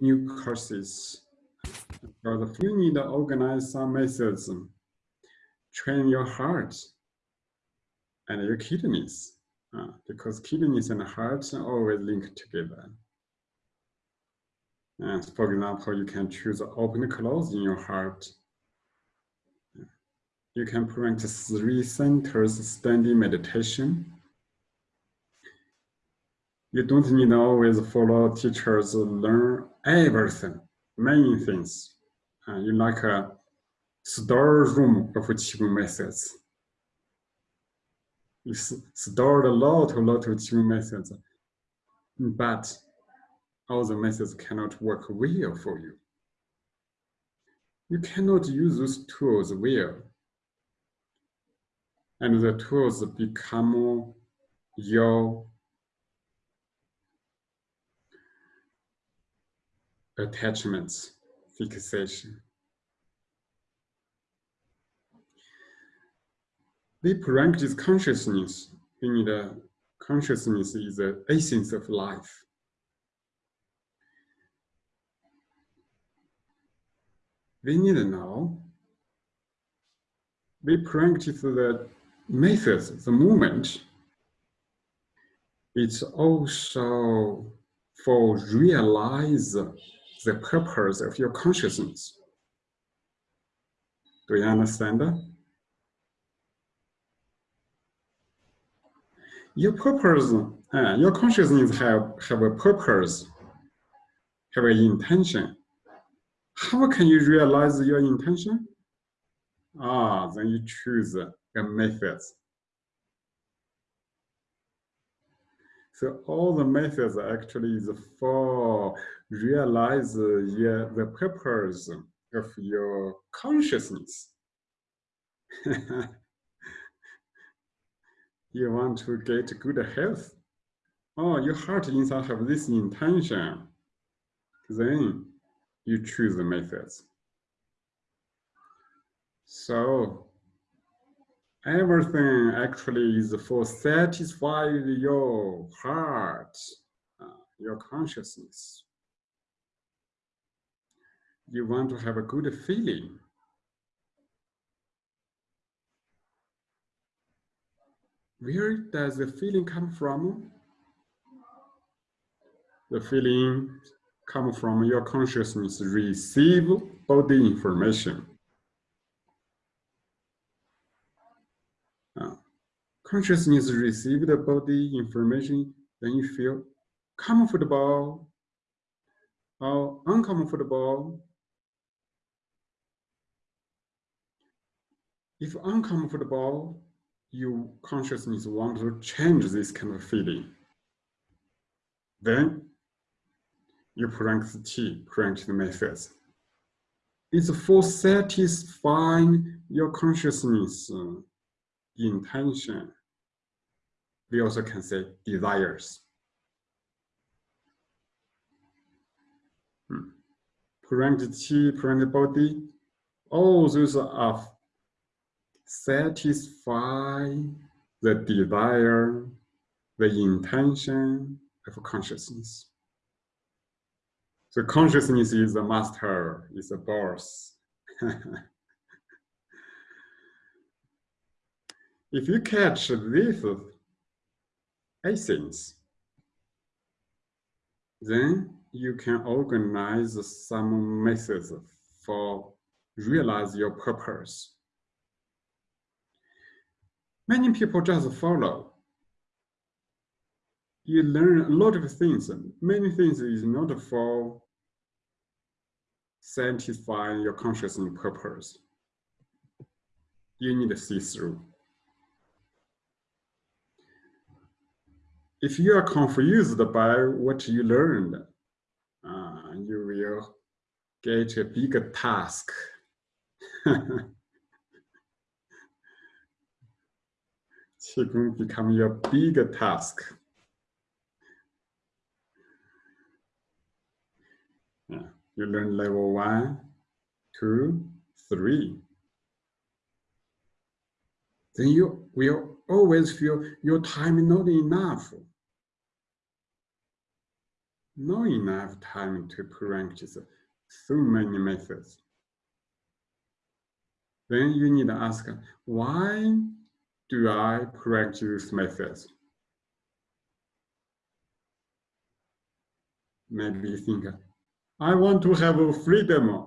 new courses. But you need to organize some methods, train your heart and your kidneys, uh, because kidneys and heart are always linked together. And for example, you can choose open close in your heart. You can practice three centers standing meditation. You don't need always follow teachers learn everything, many things. Uh, you like a store room of Qigong methods. You stored a lot, a lot of Qigong methods, but all the methods cannot work well for you. You cannot use those tools well. And the tools become your attachments, fixation. We practice consciousness. Need a consciousness is the essence of life. we need to know. We practice the methods, the movement. It's also for realize the purpose of your consciousness. Do you understand that? Your purpose, uh, your consciousness have, have a purpose, have an intention. How can you realize your intention? Ah, then you choose a method. So all the methods actually is for realize the, the purpose of your consciousness. you want to get good health. Oh, your heart inside have this intention. Then you choose the methods. So everything actually is for satisfy your heart, uh, your consciousness. You want to have a good feeling. Where does the feeling come from? The feeling come from your consciousness receive body information. Uh, consciousness receive the body information, then you feel comfortable or uncomfortable. If uncomfortable, your consciousness want to change this kind of feeling. Then you practice T, practice methods. It's for satisfying your consciousness uh, intention. We also can say desires. Hmm. Qi, practice body, all those are satisfy the desire, the intention of consciousness. So consciousness is the master, is the boss. if you catch this essence, then you can organize some methods for realize your purpose. Many people just follow. You learn a lot of things. Many things is not for satisfying your consciousness purpose. You need to see through. If you are confused by what you learned, uh, you will get a bigger task. Qigong become your bigger task. Yeah. You learn level one, two, three. Then you will always feel your time not enough. not enough time to practice so many methods. Then you need to ask, why do I correct practice methods? Maybe you think, I want to have a freedom.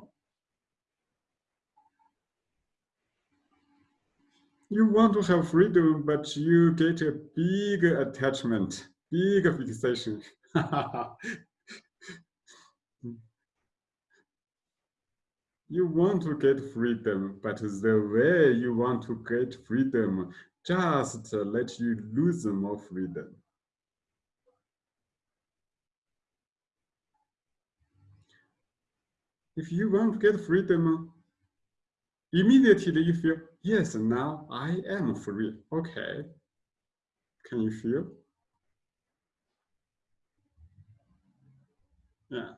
You want to have freedom, but you get a big attachment, big fixation. you want to get freedom, but the way you want to get freedom just let you lose more freedom. If you want to get freedom, immediately you feel, yes, now I am free. Okay. Can you feel? Yeah.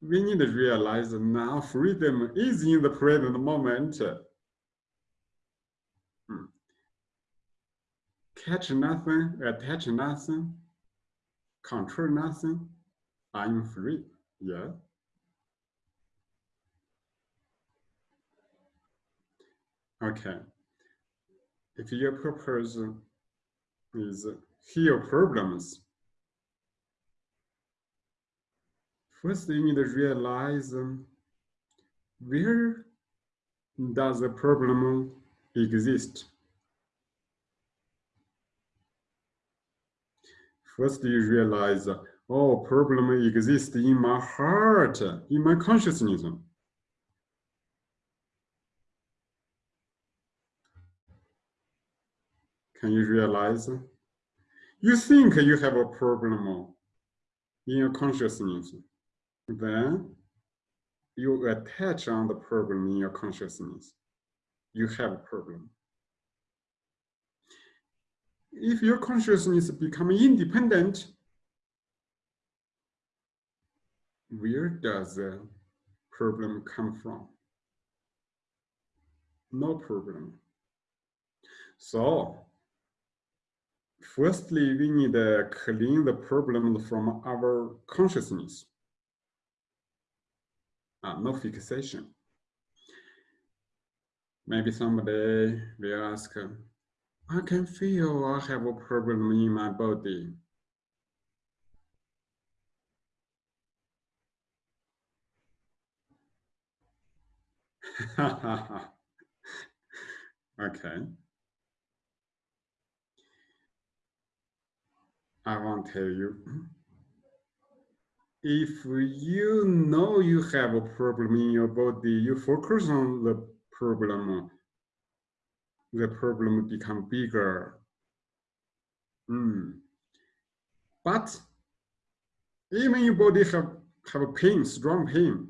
We need to realize now freedom is in the present moment. Hmm. Catch nothing, uh, attach nothing, control nothing, I'm free. Yeah. Okay. If your purpose is heal problems, first you need to realize um, where does the problem exist? First you realize, oh, problem exists in my heart, in my consciousness. Can you realize? You think you have a problem in your consciousness, then you attach on the problem in your consciousness. You have a problem. If your consciousness become independent, where does the problem come from? No problem. So Firstly, we need to clean the problem from our consciousness. Uh, no fixation. Maybe somebody will ask, I can feel I have a problem in my body. okay. I won't tell you, if you know you have a problem in your body, you focus on the problem, the problem become bigger. Mm. But even your body have, have a pain, strong pain.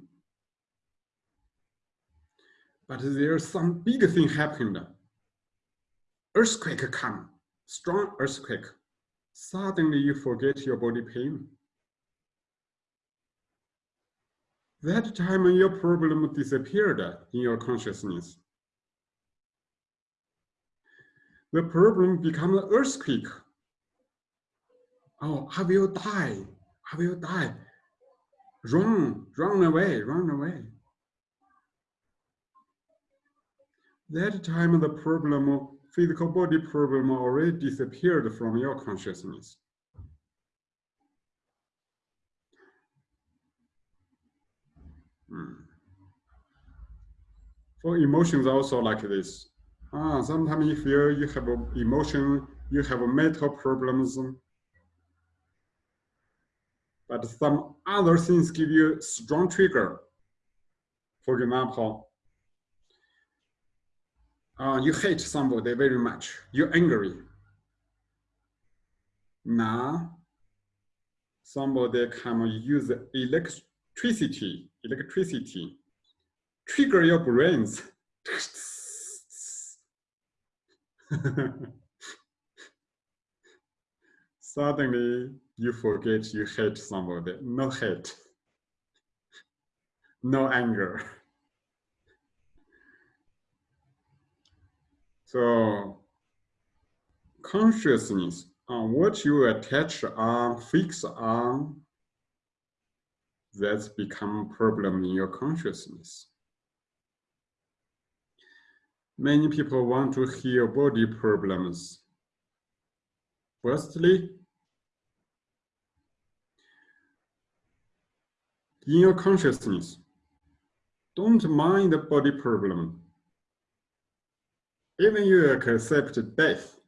But there's some big thing happened. Earthquake come, strong earthquake suddenly you forget your body pain. That time your problem disappeared in your consciousness. The problem become an earthquake. Oh, I will die. I will die. Run, run away, run away. That time the problem physical body problem already disappeared from your consciousness. Hmm. For emotions also like this. Ah, sometimes you feel you have emotion, you have mental problems, but some other things give you strong trigger. For example, uh, you hate somebody very much, you're angry. Now, somebody can use electricity, electricity, trigger your brains. Suddenly, you forget you hate somebody. No hate, no anger. So consciousness on what you attach on, fix on, that's become problem in your consciousness. Many people want to heal body problems. Firstly, in your consciousness, don't mind the body problem. Even you accept death.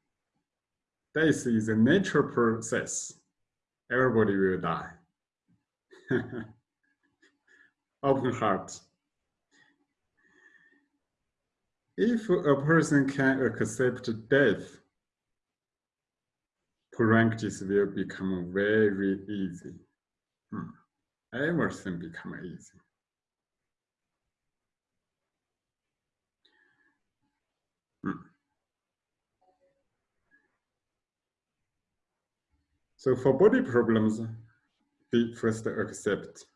Death is a natural process. Everybody will die. Open heart. If a person can accept death, practice will become very easy. Hmm. Everything become easy. Hmm. So for body problems, be first accept.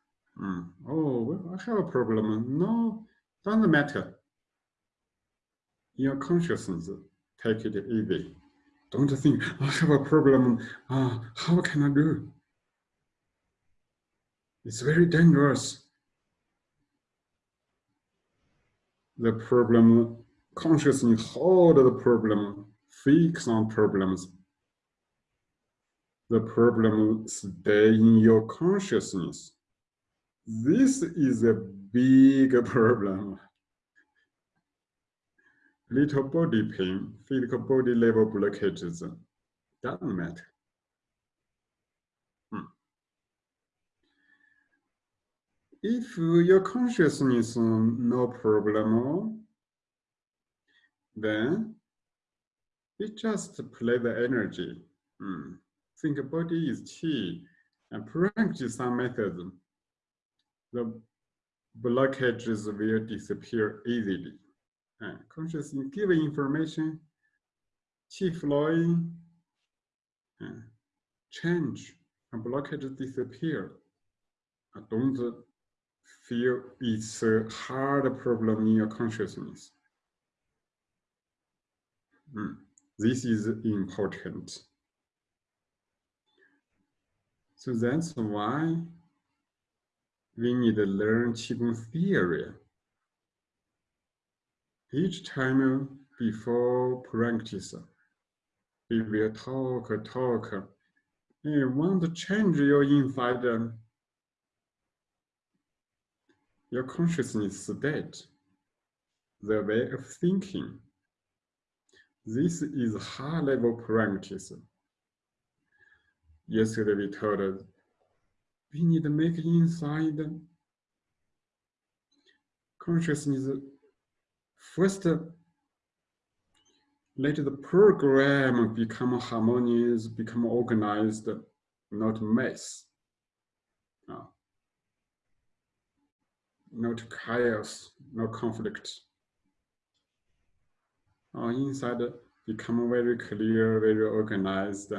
Mm. Oh, I have a problem. No, doesn't matter. Your consciousness, take it easy. Don't think, I have a problem. Uh, how can I do? It's very dangerous. The problem, consciousness hold the problem, fix on problems, the problem stay in your consciousness. This is a big problem. Little body pain, physical body level blockages, doesn't matter. Hmm. If your consciousness no problem, then it just play the energy. Hmm think body is key and practice some methods, the blockages will disappear easily. And consciously give information, keep flowing, and change, and blockages disappear. I don't feel it's a hard problem in your consciousness. Mm. This is important. So that's why we need to learn Qigong theory. Each time before practice, we will talk, talk. You want to change your inside, your consciousness state, the way of thinking. This is high level practice yesterday we told us we need to make inside consciousness first uh, let the program become harmonious, become organized, not mess. No. Not chaos, no conflict. Our inside become very clear, very organized,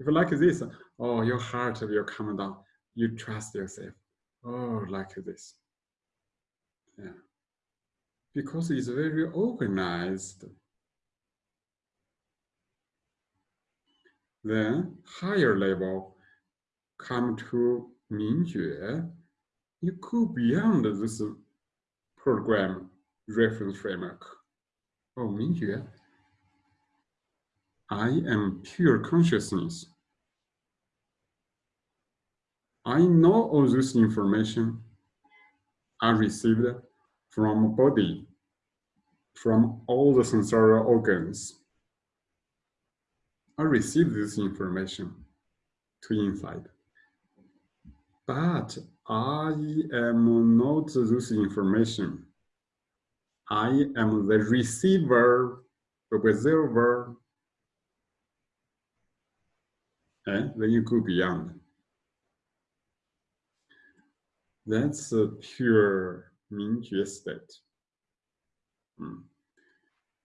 if you like this, oh, your heart will come down. You trust yourself. Oh, like this. Yeah. Because it's very organized. Then higher level come to Mingjue. You go beyond this program reference framework. Oh, Mingjue, I am pure consciousness. I know all this information I received from body, from all the sensorial organs. I received this information to inside. But I am not this information. I am the receiver, the observer, and then you go beyond. That's a pure Mingjue state. Mm.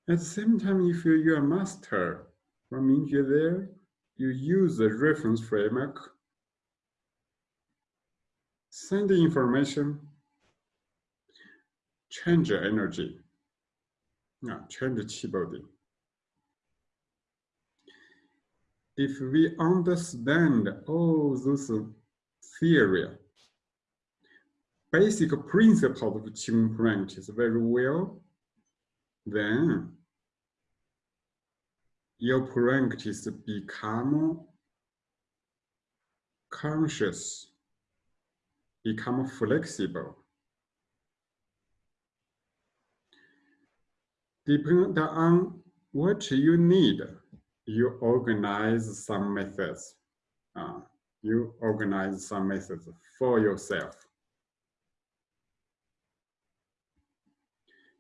At the same time, if you're a master. From there, you use the reference framework, send the information, change the energy, yeah, change the chi body. if we understand all those theory, basic principle of Qigong practice very well, then your practice become conscious, become flexible. Depending on what you need, you organize some methods. Uh, you organize some methods for yourself.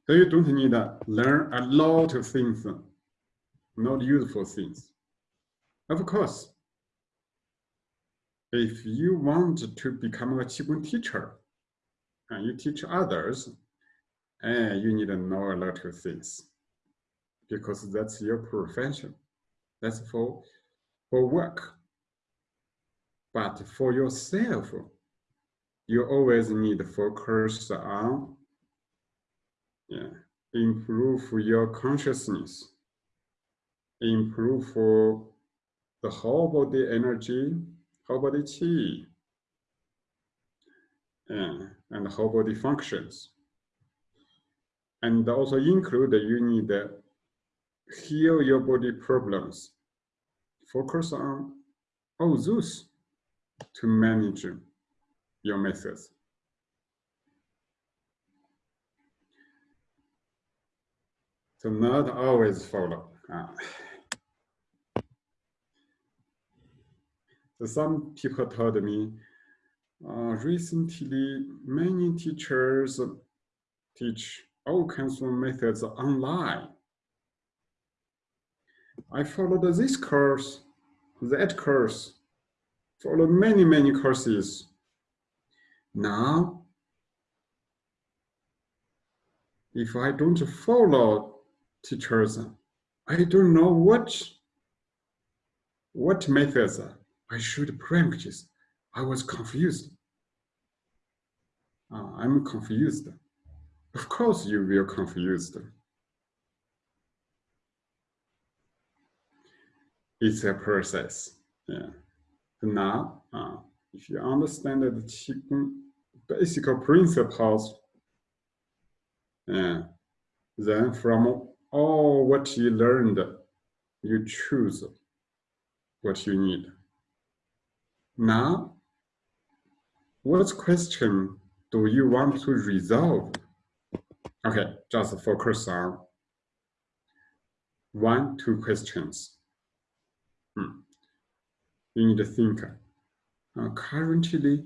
So you don't need to learn a lot of things, not useful things. Of course, if you want to become a Qigong teacher, and you teach others, and you need to know a lot of things because that's your profession. That's for, for work. But for yourself, you always need to focus on yeah, improve your consciousness, improve the whole body energy, whole body chi, yeah, and whole body functions. And also include that you need heal your body problems. Focus on oh, all those to manage your methods. So not always follow. Uh, so some people told me uh, recently many teachers teach all kinds of methods online. I followed this course, that course, followed many, many courses. Now, if I don't follow teachers, I don't know what, what methods I should practice. I was confused. Uh, I'm confused. Of course you will confused. It's a process. Yeah. Now, uh, if you understand the basic principles, yeah, then from all what you learned, you choose what you need. Now, what question do you want to resolve? Okay, just focus on one, two questions. Hmm. You need to think. Uh, currently,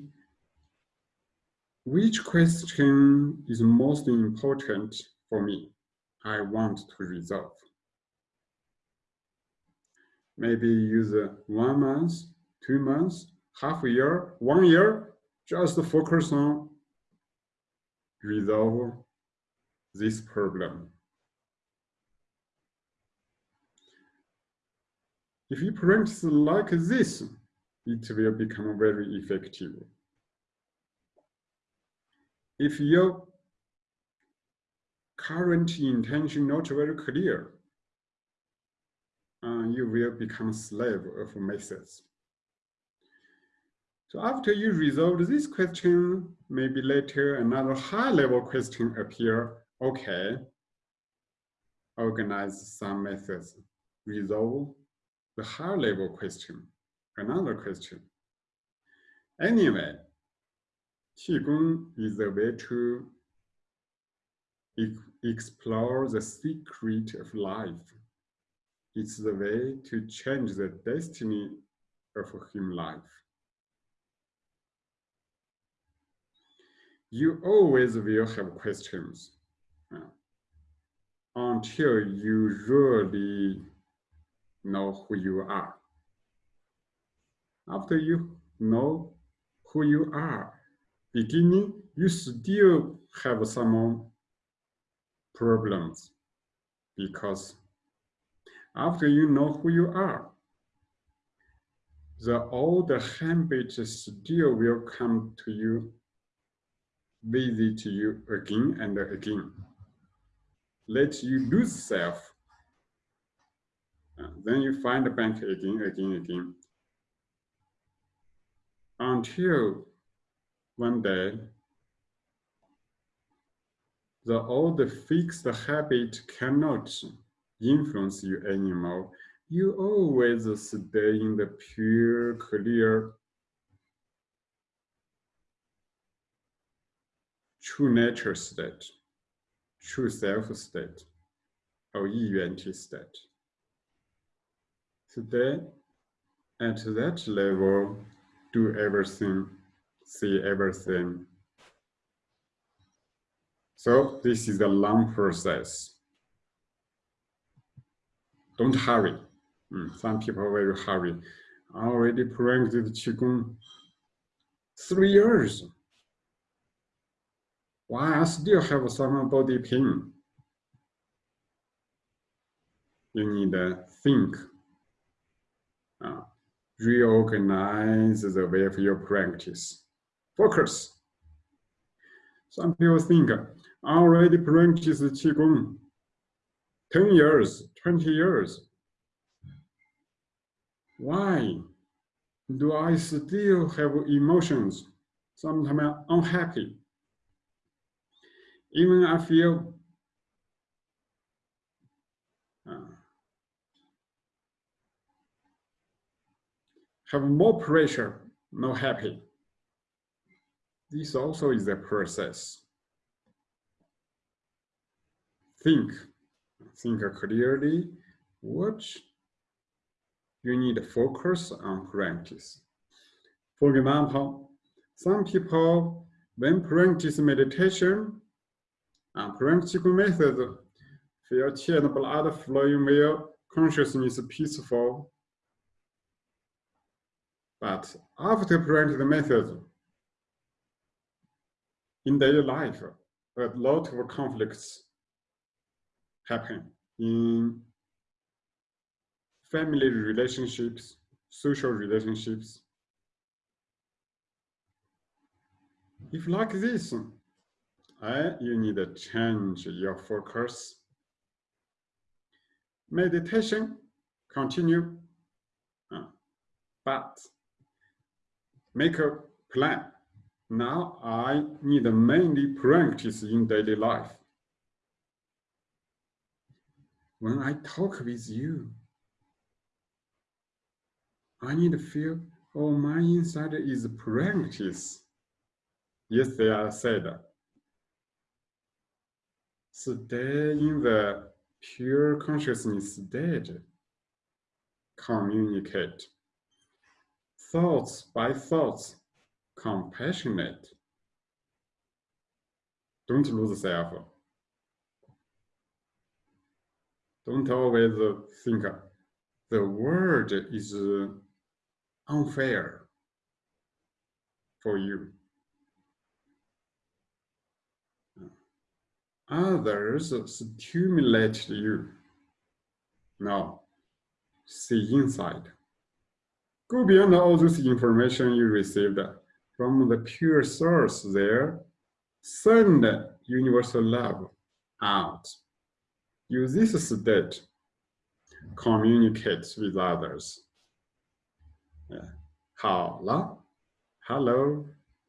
which question is most important for me? I want to resolve. Maybe use uh, one month, two months, half a year, one year, just focus on resolve this problem. If you practice like this, it will become very effective. If your current intention not very clear, uh, you will become slave of methods. So after you resolve this question, maybe later another high level question appear okay, organize some methods, resolve the high level question, another question. Anyway, Qigong is a way to explore the secret of life. It's the way to change the destiny of human life. You always will have questions uh, until you really know who you are. After you know who you are, beginning, you still have some problems because after you know who you are, the old habits still will come to you, visit you again and again let you lose self. Then you find the bank again, again, again. Until one day the old fixed habit cannot influence you anymore. You always stay in the pure, clear, true nature state, true self state, or unity state. Today, at that level, do everything, see everything. So this is a long process. Don't hurry. Mm, some people very hurry. I already practiced Qigong three years. Why I still have some body pain? You need to think uh, reorganize the way of your practice. Focus. Some people think, already practice Qigong 10 years, 20 years. Why do I still have emotions? Sometimes I'm unhappy. Even I feel uh, have more pressure, not happy. This also is a process. Think, think clearly what you need to focus on practice. For example, some people, when practice meditation and practical method, feel chant blood flowing well, consciousness peaceful, but after practice the method, in daily life, a lot of conflicts happen in family relationships, social relationships. If like this, uh, you need to change your focus. Meditation, continue, uh, but make a plan. Now I need mainly practice in daily life. When I talk with you, I need to feel, oh, my inside is practice. Yes, they are said, stay in the pure consciousness state, communicate thoughts by thoughts, compassionate. Don't lose self. Don't always think the world is uh, unfair for you. Others stimulate you. Now, see inside. Go beyond all this information you received from the pure source there. Send universal love out. Use this state communicate with others. Yeah. Hello, hello,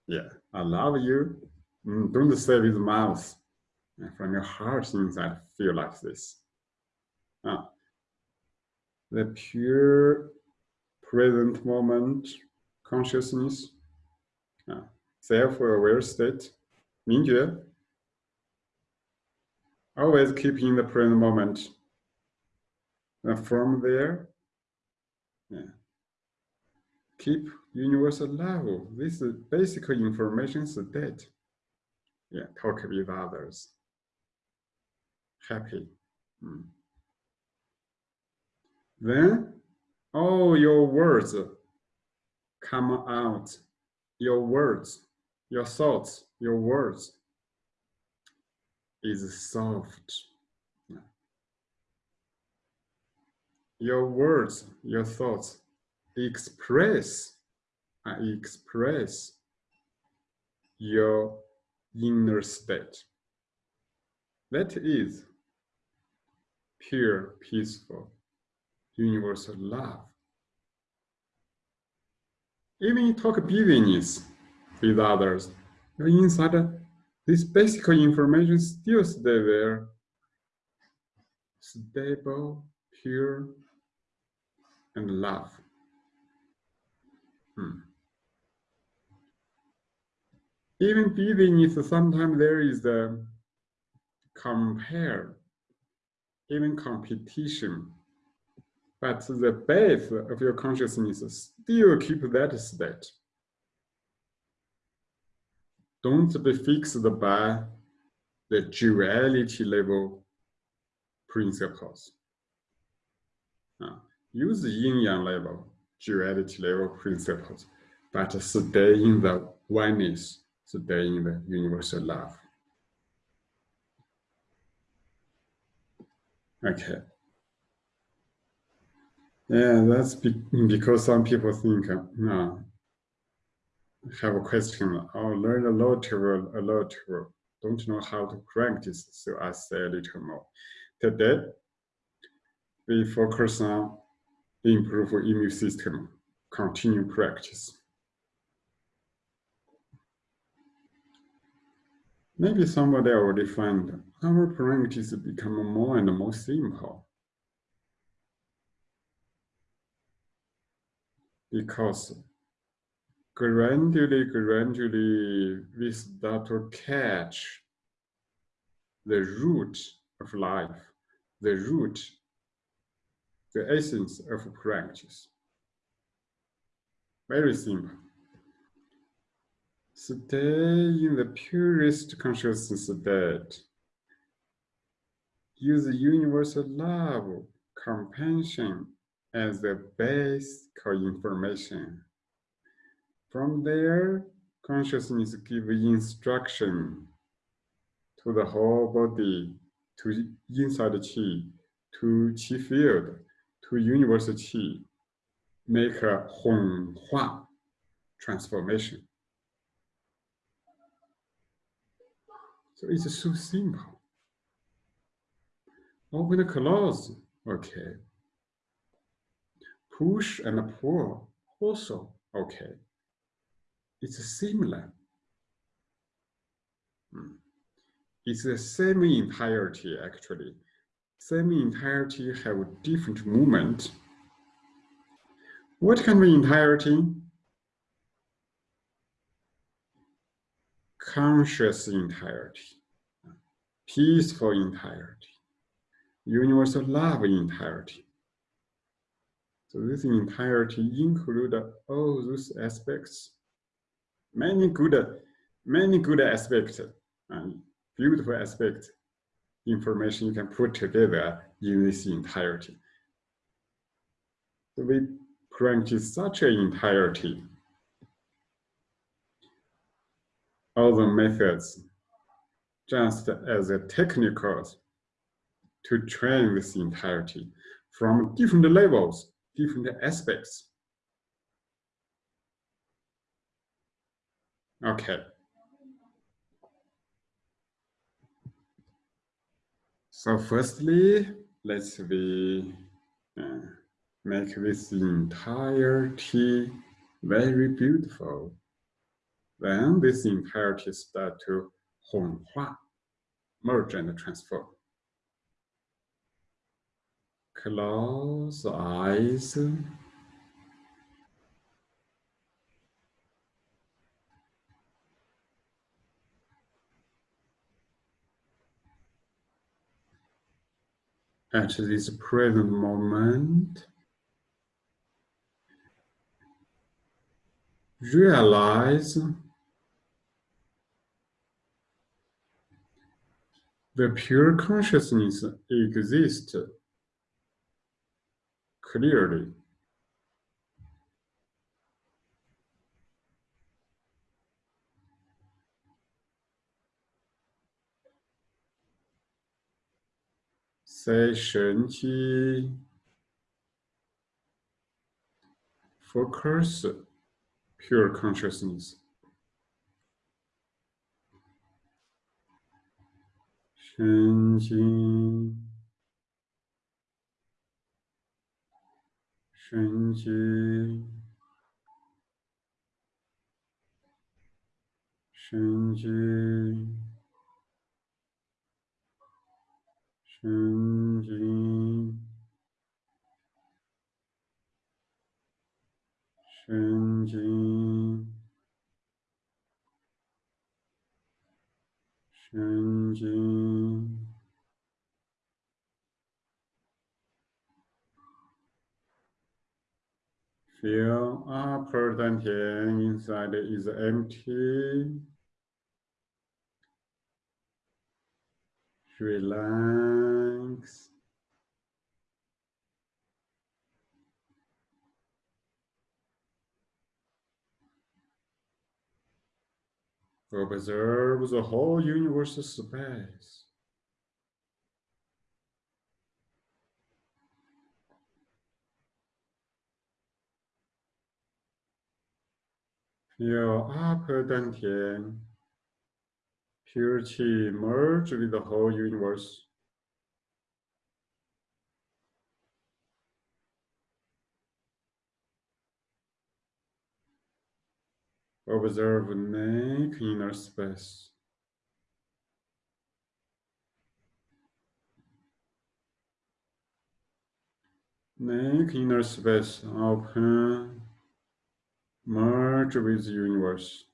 yeah, I love you. Mm, don't say with mouth. From your heart inside, feel like this. Ah. the pure present moment consciousness, uh, self-aware state, Mingjue, always keep in the present moment. From there, yeah, keep universal level. This is basic information state. Yeah, talk with others. Happy. Mm. Then all your words come out. Your words, your thoughts, your words is soft. Your words, your thoughts express uh, express your inner state. That is pure, peaceful, universal love. Even you talk business with others, your inside this basic information still stay there, stable, pure, and love. Hmm. Even beneath, sometimes there is the compare, even competition. But the base of your consciousness still keep that state. Don't be fixed by the duality level principles. Uh, use yin yang level, duality level principles, but stay in the oneness, stay in the universal love. Okay. Yeah, that's be because some people think, uh, no, have a question, oh, learn a lot, a lot, don't know how to practice, so I say a little more. Today, we focus on improve immune system, continue practice. Maybe somebody already find our practice become more and more simple. Because gradually, gradually, we start to catch the root of life, the root, the essence of practice. Very simple. Stay in the purest consciousness state. Use the universal love, compassion as the base information. From there, consciousness give instruction to the whole body, to inside qi, to qi field, to universal qi, make a Hong Hua transformation. So it's so simple. Open and close, okay. Push and pull, also okay it's similar. Hmm. It's the same entirety actually. Same entirety have a different movement. What kind of entirety? Conscious entirety, peaceful entirety, universal love entirety. So this entirety include all those aspects many good, many good aspects and beautiful aspects information you can put together in this entirety. So we practice such an entirety. All the methods just as a technicals to train this entirety from different levels, different aspects. Okay. So firstly, let's we uh, make this entire entirety very beautiful. Then this entire entirety start to Hua, merge and transform. Close eyes. At this present moment, realize the pure consciousness exists clearly. say Focus pure consciousness. Shen Qi. Shen Shanti. Shanti. Shanti. Feel our present inside is empty. Relax. Observe the whole universe space. Feel upper dantian. Pure merge with the whole universe. Observe neck inner space. Neck inner space open, merge with the universe.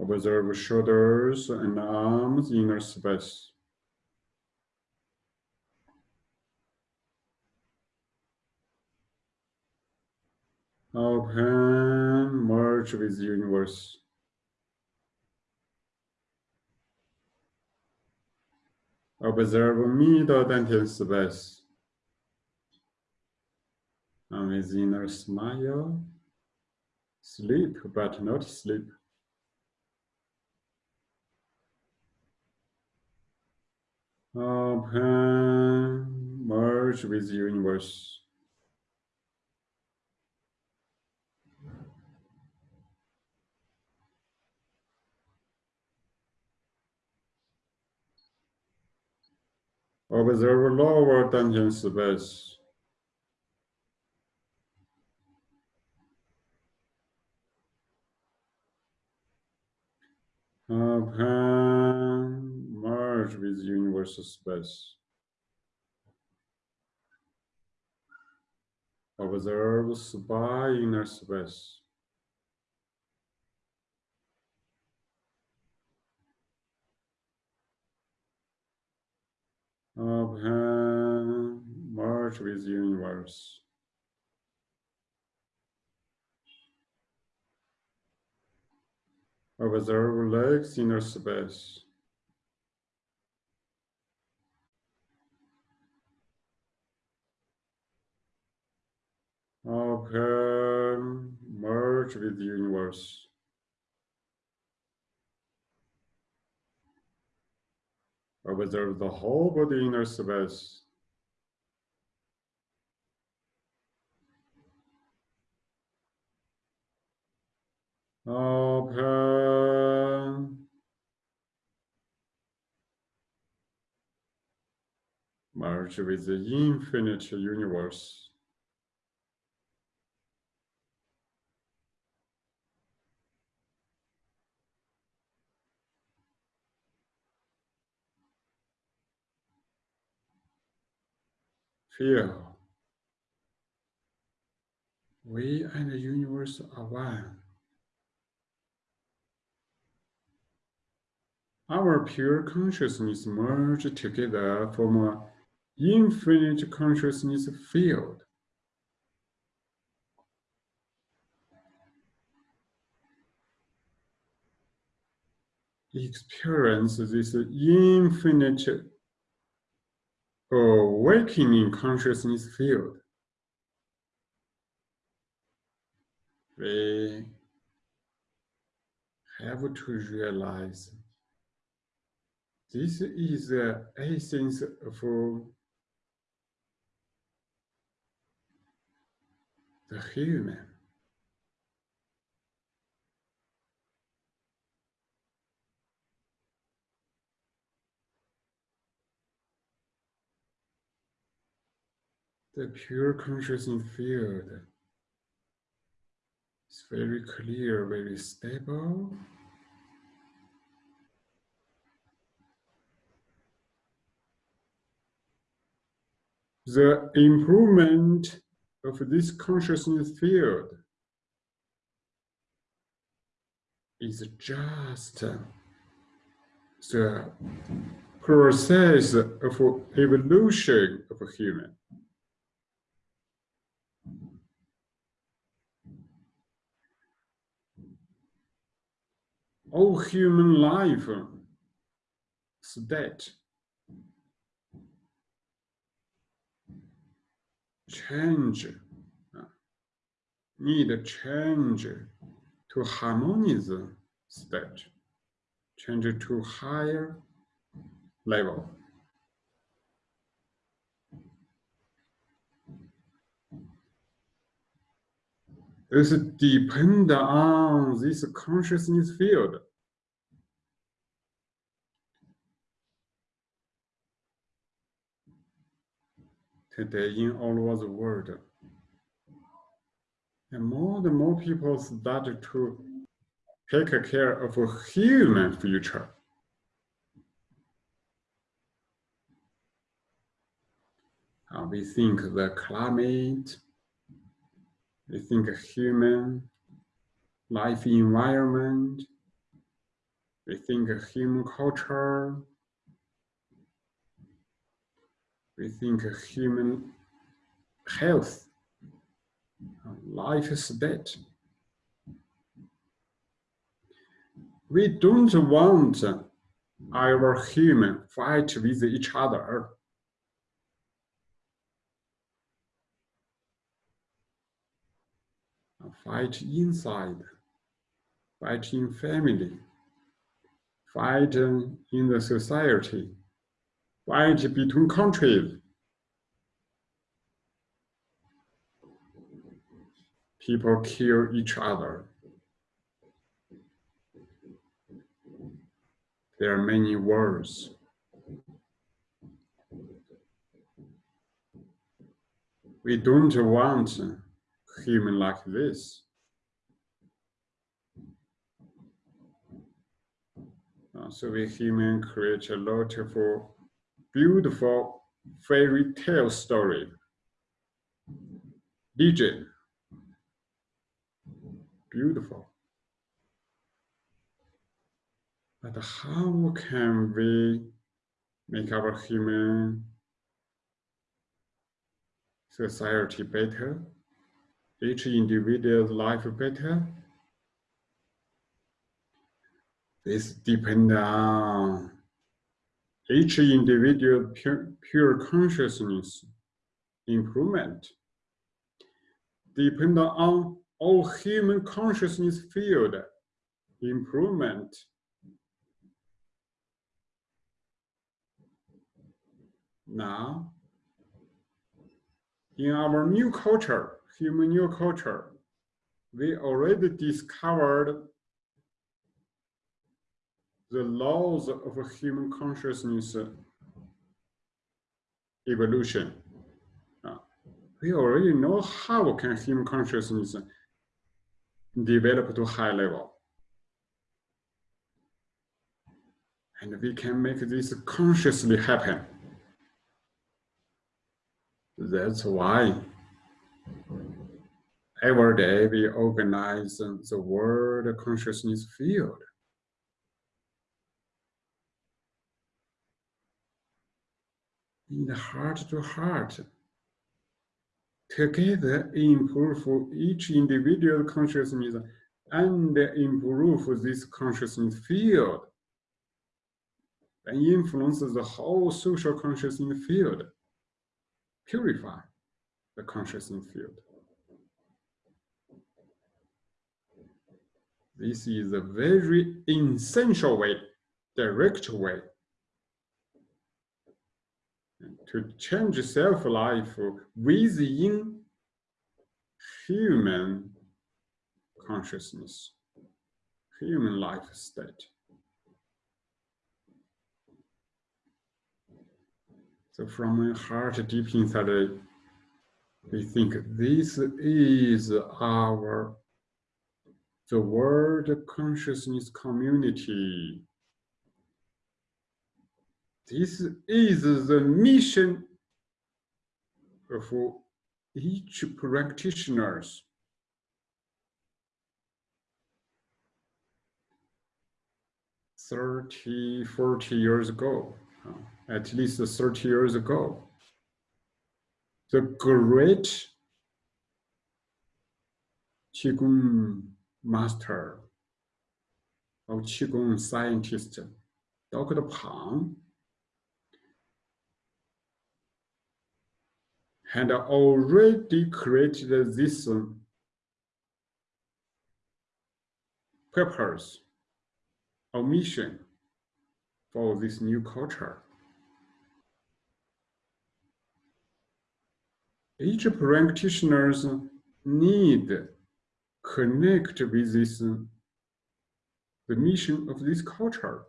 Observe shoulders and arms inner space. Open, merge with universe. Observe middle dantian space. And with inner smile, sleep but not sleep. Open, merge with universe. Observe lower dantian space. Open, merge with universal space. Observe by inner space. Open, merge with universe. Observe legs inner space. Open, merge with the universe. Observe the whole body inner space. Open. With the infinite universe. Feel. We and the universe are one. Our pure consciousness merge together from an infinite consciousness field. Experience this infinite awakening consciousness field. We have to realize this is the essence of the human. The pure consciousness field It's very clear, very stable. The improvement of this consciousness field is just the process of evolution of a human. All human life state change, need change to harmonious state, change to higher level. This depend on this consciousness field. Today in all over the world, and more and more people start to take care of a human future. Uh, we think the climate, we think human life environment, we think human culture, we think human health, life state. We don't want our human fight with each other. Fight inside, fight in family, fight in the society, fight between countries. People kill each other. There are many wars. We don't want human like this. Uh, so we human create a lot of beautiful fairy tale story. DJ, beautiful. But how can we make our human society better? Each individual's life better? This depends on each individual pure, pure consciousness improvement. Depend on all human consciousness field improvement Now, in our new culture, human new culture, we already discovered the laws of human consciousness evolution. Uh, we already know how can human consciousness develop to high level. And we can make this consciously happen. That's why every day we organize the world consciousness field. In the heart to heart, together improve for each individual consciousness and improve this consciousness field. And influence the whole social consciousness field. Purify the consciousness field. This is a very essential way, direct way to change self-life within human consciousness, human life state. So from my heart deep inside, we think this is our the world consciousness community. This is the mission for each practitioners. Thirty, forty years ago, at least 30 years ago, the great Qigong master or Qigong scientist, Dr. Pang, had already created this uh, purpose or mission for this new culture. Each practitioners need connect with this uh, the mission of this culture.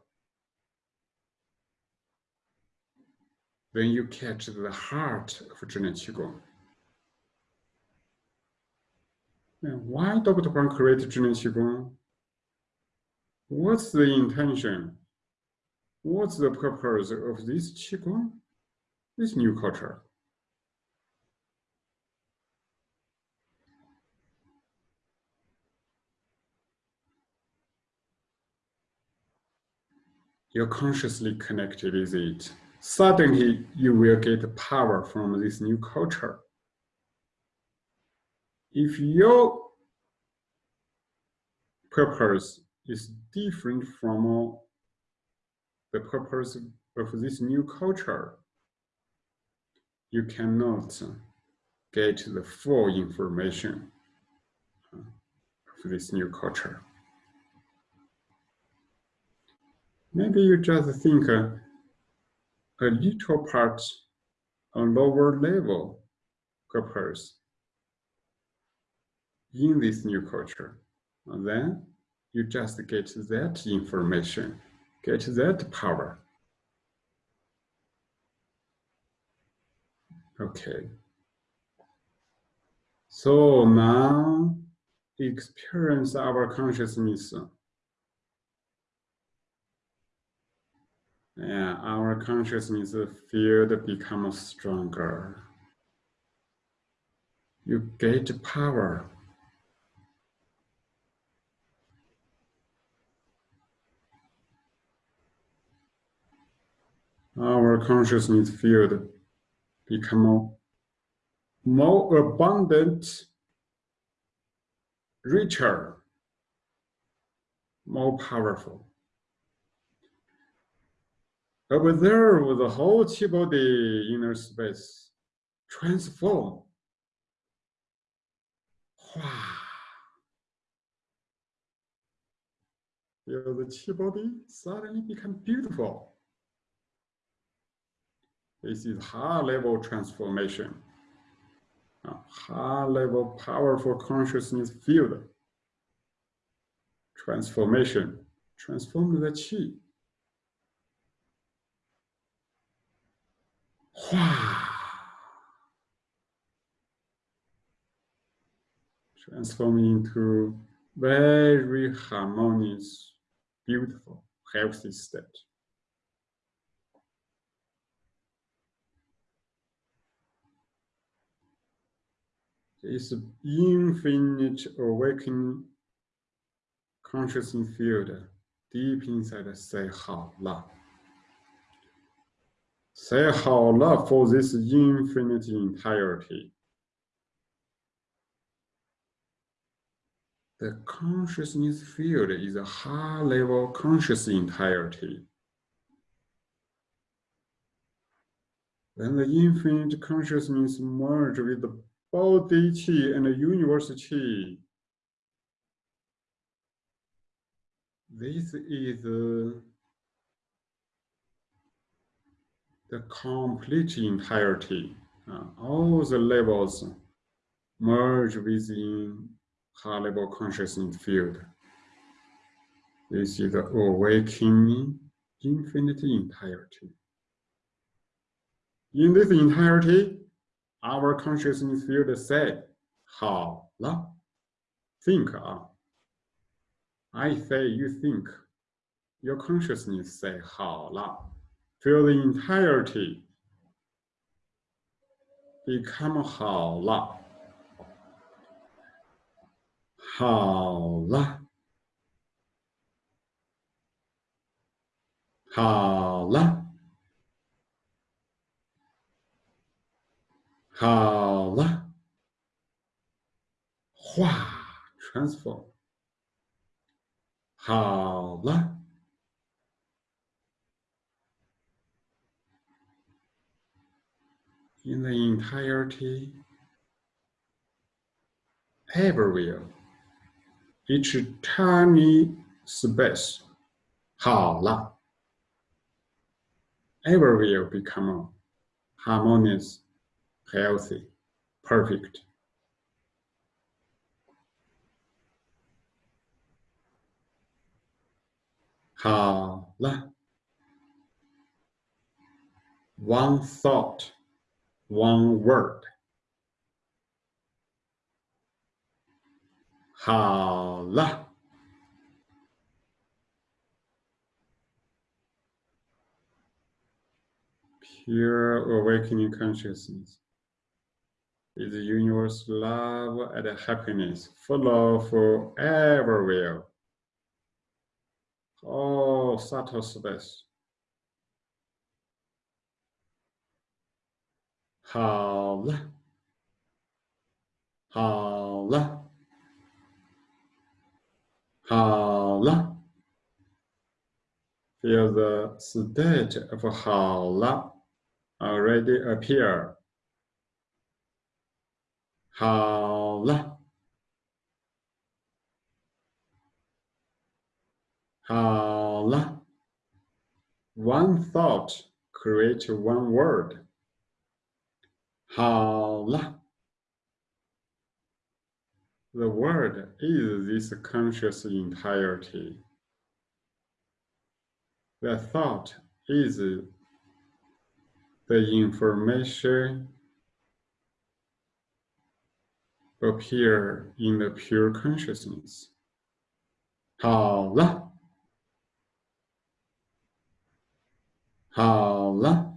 Then you catch the heart of Zhineng Qigong. And why Dr. Huang created Zhineng Qigong? What's the intention? What's the purpose of this Qigong? This new culture? You're consciously connected with it. Suddenly, you will get power from this new culture. If your purpose is different from the purpose of this new culture, you cannot get the full information of this new culture. Maybe you just think a little part on lower level purpose in this new culture. And then you just get that information, get that power. Okay. So now experience our consciousness Yeah, our consciousness field becomes stronger. You get power. Our consciousness field become more abundant, richer, more powerful. Observe the whole chi body inner space transform. Feel the chi body suddenly become beautiful. This is high level transformation. A high level powerful consciousness field. Transformation. Transform the chi. Transform into very harmonious, beautiful, healthy state. This infinite awakening consciousness field deep inside the say 好了。Say how love for this infinite entirety. The consciousness field is a high level conscious entirety. Then the infinite consciousness merge with the body chi and the universe. This is complete entirety, uh, all the levels merge within high-level consciousness field. This is the awakening infinite entirety. In this entirety, our consciousness field said, 好了, think 啊, I say you think. Your consciousness say 好了. Feel the entirety. Become 好了。好了。好了。好了。化 transform。好了。 In the entirety, everywhere, each tiny space, 好了 everywhere become harmonious, healthy, perfect. One thought one word. 好了。Pure awakening consciousness is universal love and happiness, full of everywhere. Oh, subtle space. 好了，好了，好了。Feel the state of 好了 already appear. 好了，好了。One thought create one word. 好了。The word is this conscious entirety. The thought is the information appear in the pure consciousness. 好了，好了。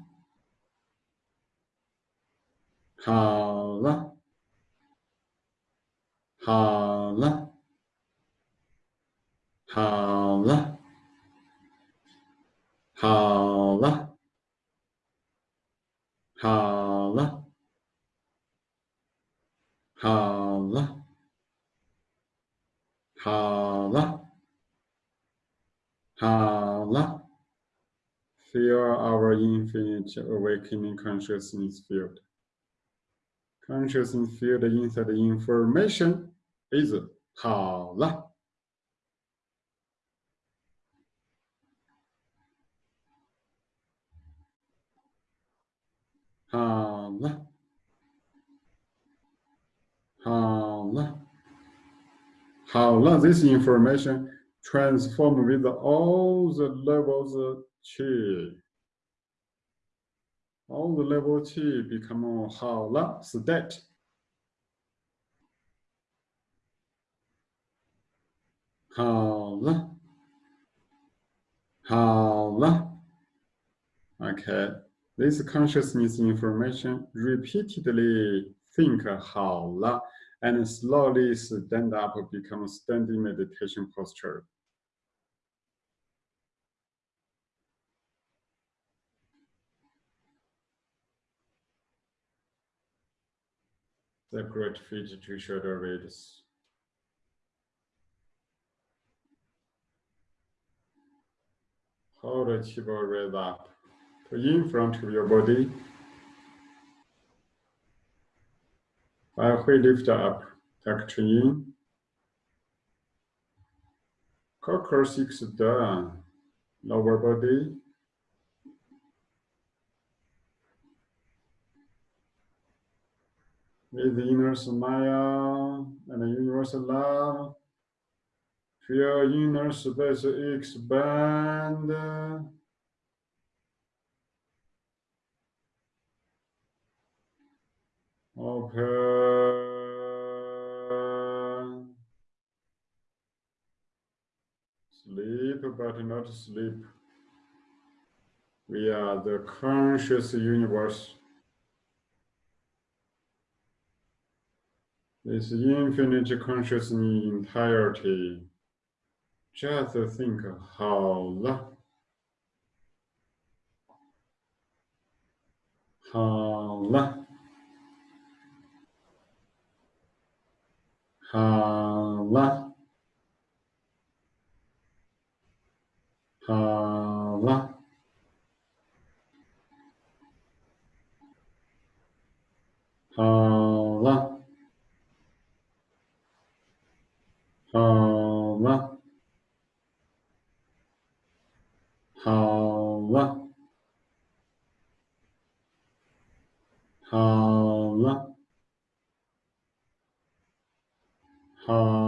Hala. Hala. Hala. Hala. Hala. Hala. Hala. Hala. Feel our infinite awakening consciousness field. consciousness field inside information is 好了。好了，好了，好了。This information transform with all the levels chi all the level two become 好了 state. 好了，好了。Okay, this consciousness information repeatedly think 好了 and slowly stand up become standing meditation posture. Separate feet to shoulder width. Hold the keyboard raise up to in front of your body. Halfway lift up, tuck in. coccyx down, lower body. With the inner smile and the universal love. Feel inner space expand. Open. sleep but not sleep. We are the conscious universe. This infinite consciousness entirety. Just think how the how the how the 好了，好了，好了，好。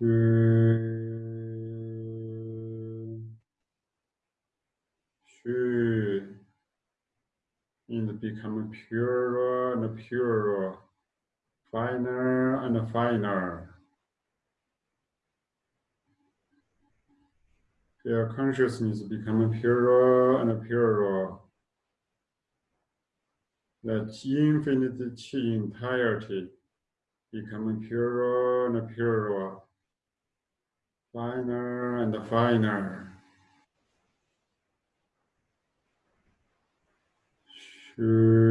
虚虚，and become purer and purer, finer and finer. Your consciousness becoming purer and purer. The infinite chi entirety becoming purer and purer, finer and finer. Sure.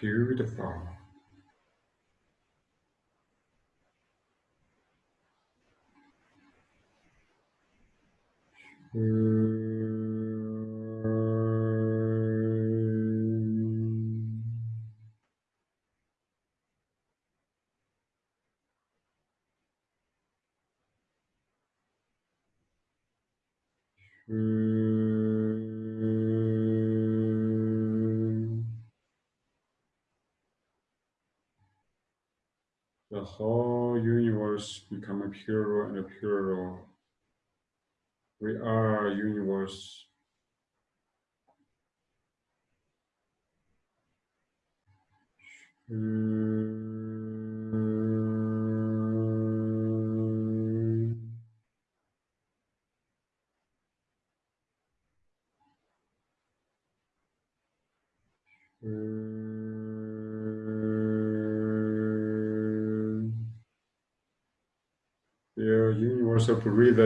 Beautiful. Whole universe become purer and purer. We are universe. Hmm. Universal breathe,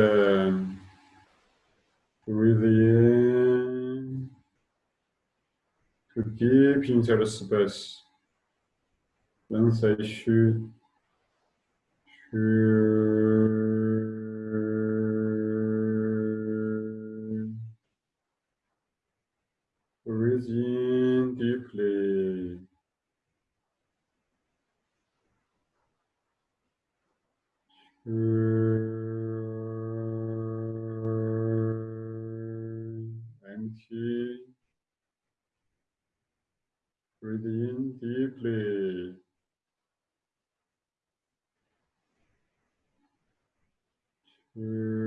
breathe in to inside the space. Then say should shoot. Breathe Two.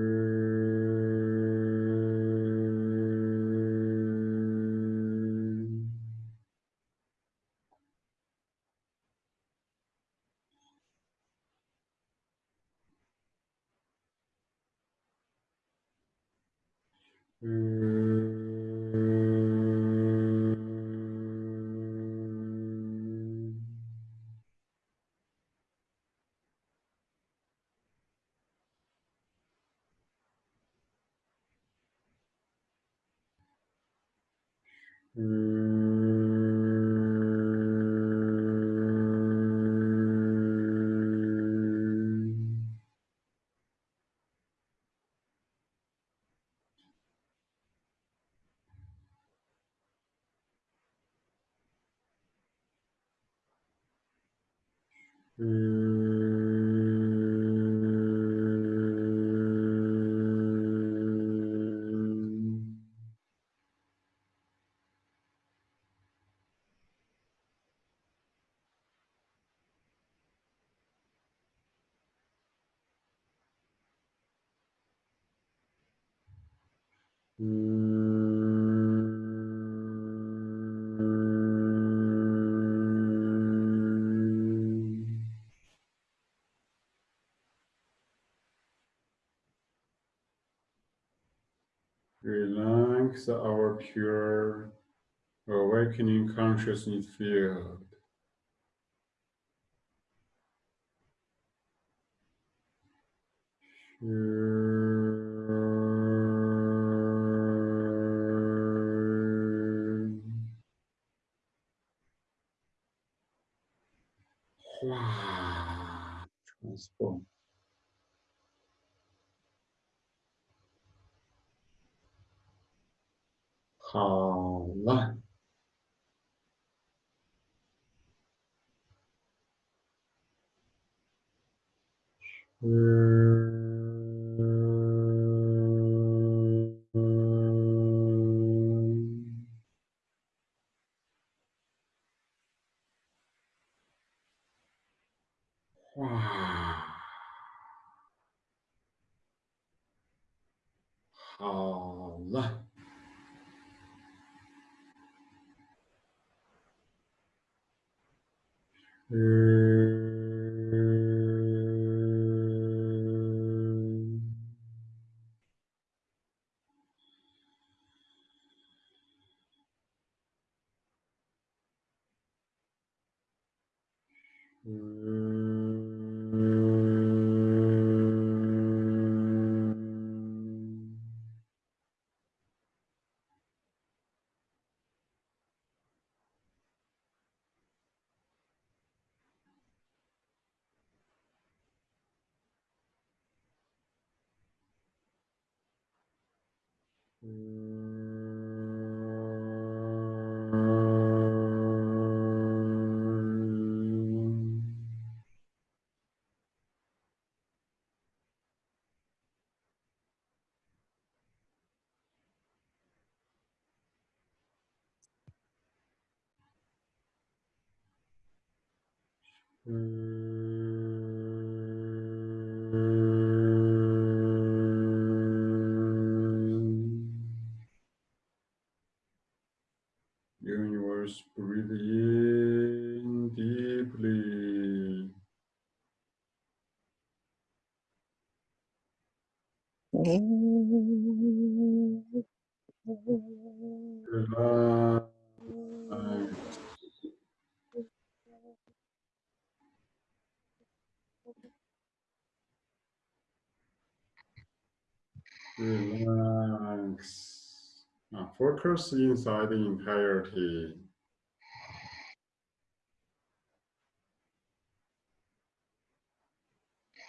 Pure awakening consciousness field. 嗯，Universe, numbers inside the entirety.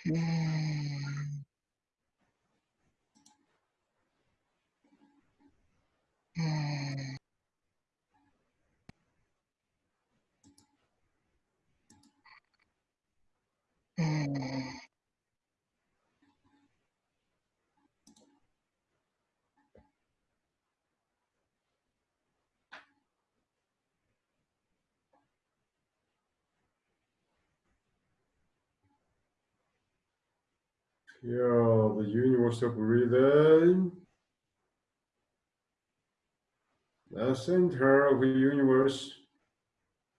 Mm. Feel the universal breathing. The center of the universe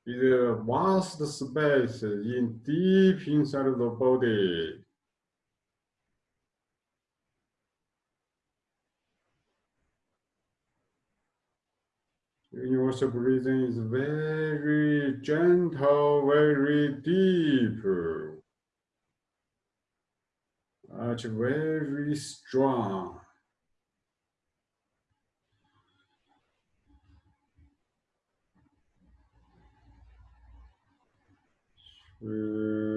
is a vast space in deep inside of the body. Universal breathing is very gentle, very deep. Much very strong. Empty,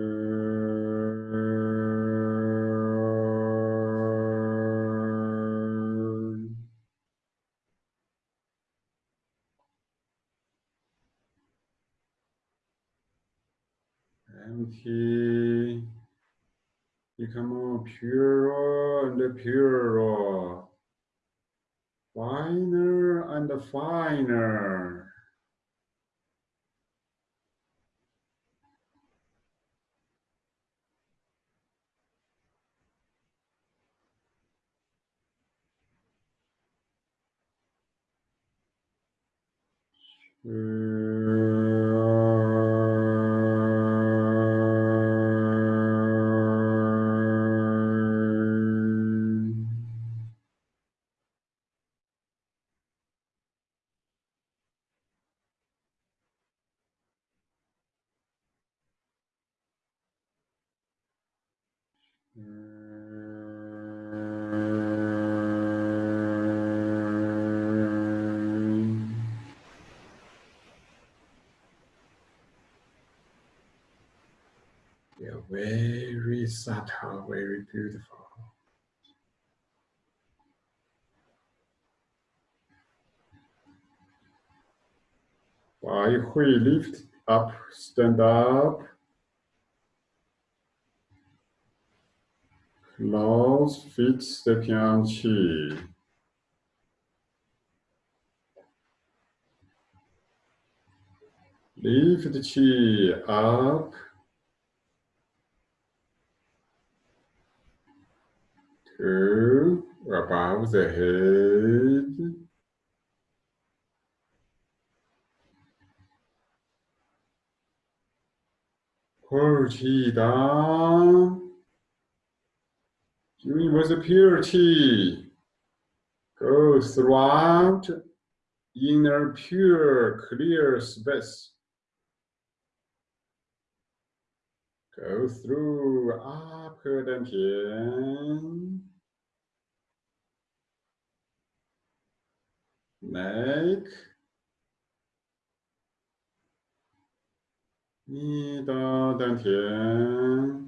become purer and purer, finer and finer. very subtle, very beautiful. Why we lift up, stand up. Close feet stepping on chi. Lift the chi up. To above the head. Chi down. Universal purity go throughout inner pure clear space. Go through upper dantian, neck, 你的丹田。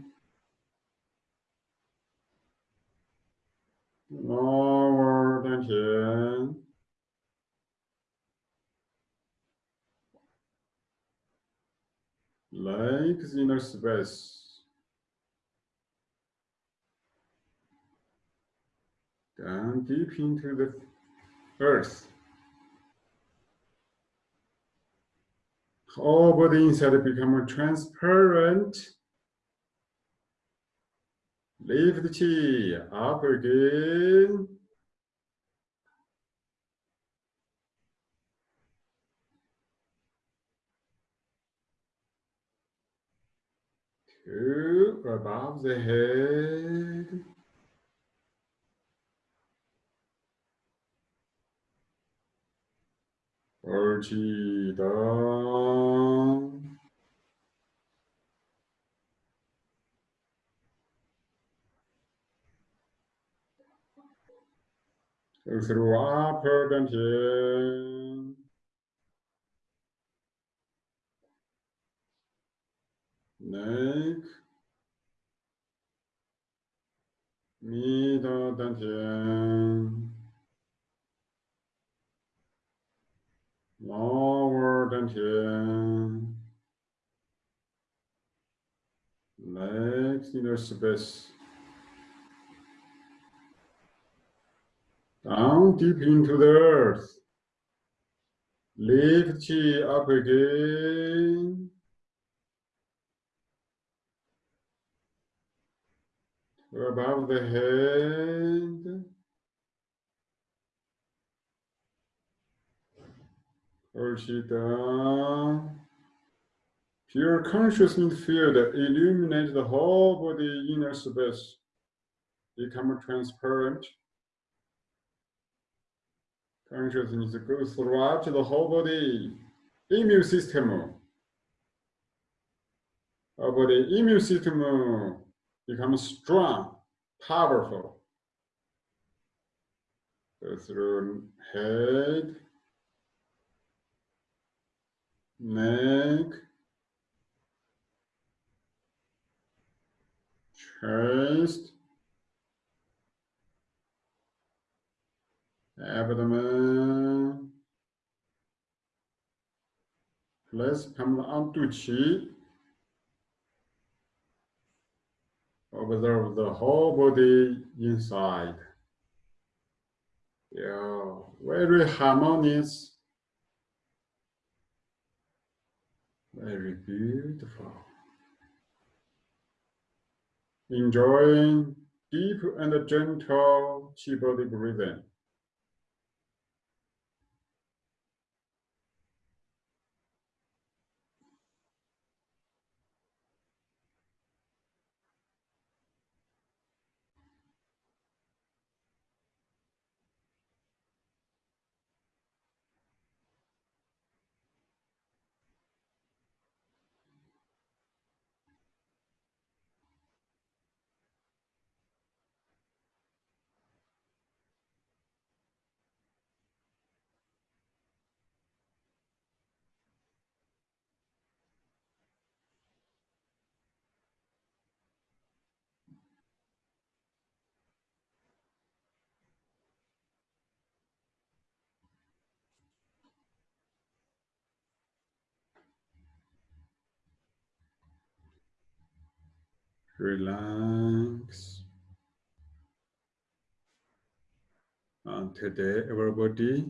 lower 丹田，legs inner space, down deep into the earth. All body inside become transparent. Leave the chi up again. To above the head. Chi down. Go through upper dantian. Neck. Middle dantian. Lower dantian. Legs inner space. Down deep into the earth. Lift up again. above the head. Down. Pure consciousness field illuminates the whole body inner space. Become transparent. Consciousness goes throughout the whole body. Immune system. Our body immune system becomes strong, powerful. So through head, neck, chest, abdomen, place palm onto chi. Observe the whole body inside. Yeah, very harmonious Very beautiful. Enjoying deep and gentle chi body breathing. Relax. And today, everybody,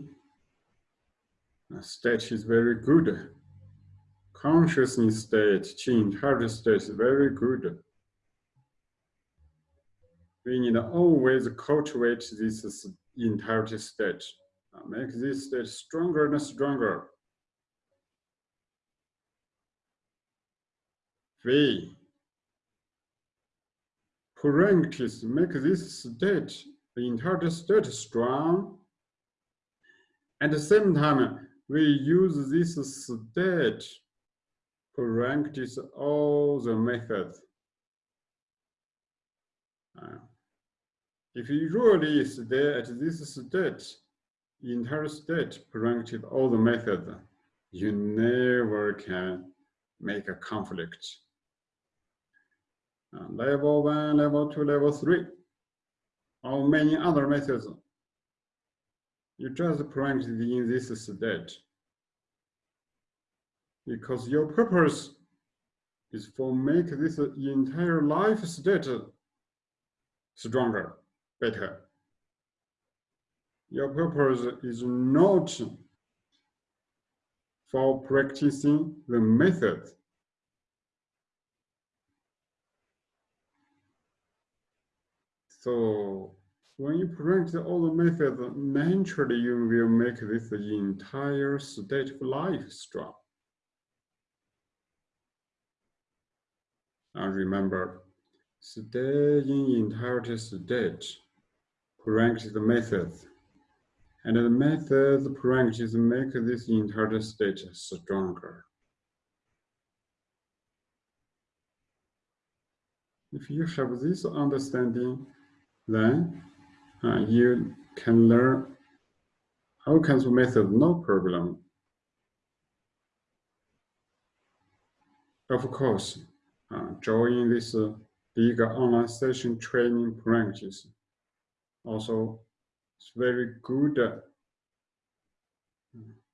state is very good. Consciousness state, change, heart state is very good. We need always cultivate this entire state, make this state stronger and stronger. V practice make this state, the entire state strong. At the same time, we use this state practice all the methods. Uh, if you really stay at this state, entire state, practice all the methods, you never can make a conflict. Uh, level one, level two, level three, or many other methods. You just practice in this state. Because your purpose is for make this entire life state stronger, better. Your purpose is not for practicing the method So when you practice all the methods, naturally you will make this entire state of life strong. And remember, stay in entirety state, practice the methods. And the methods practice make this entire state stronger. If you have this understanding, then uh, you can learn all kinds of methods, no problem. Of course, uh, join this uh, big online session training practice. Also, it's very good, uh,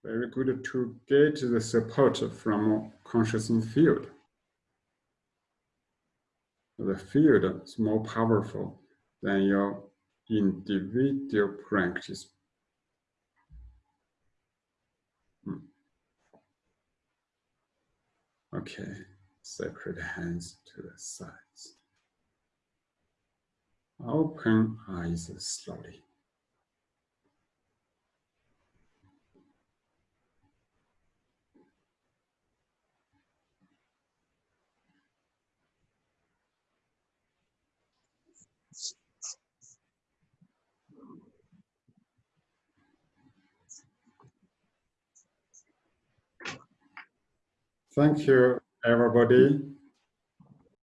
very good to get the support from consciousness field. The field is more powerful than your individual practice. Hmm. Okay, separate hands to the sides. Open eyes slowly. Thank you, everybody.